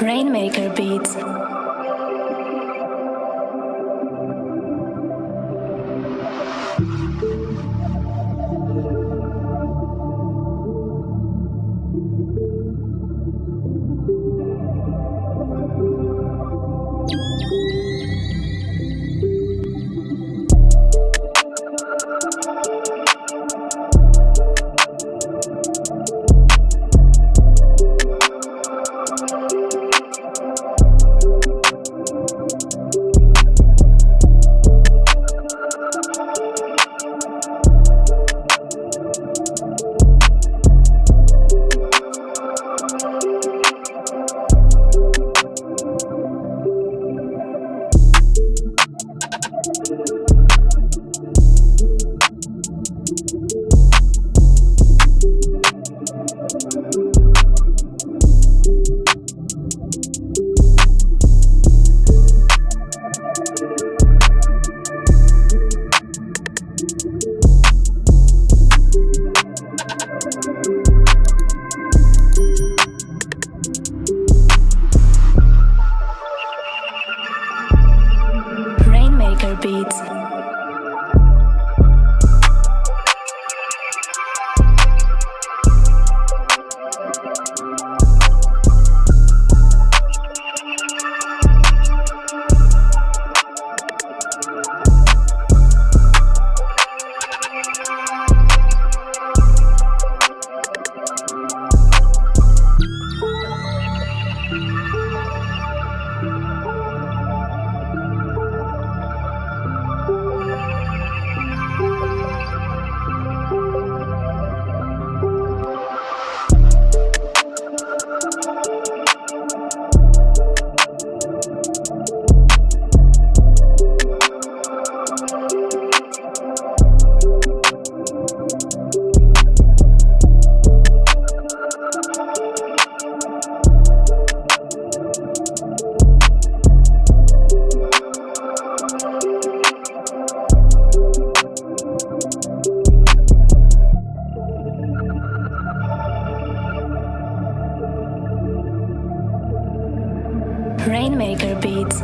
Rainmaker Beats. Rainmaker Beats. Rainmaker Beats.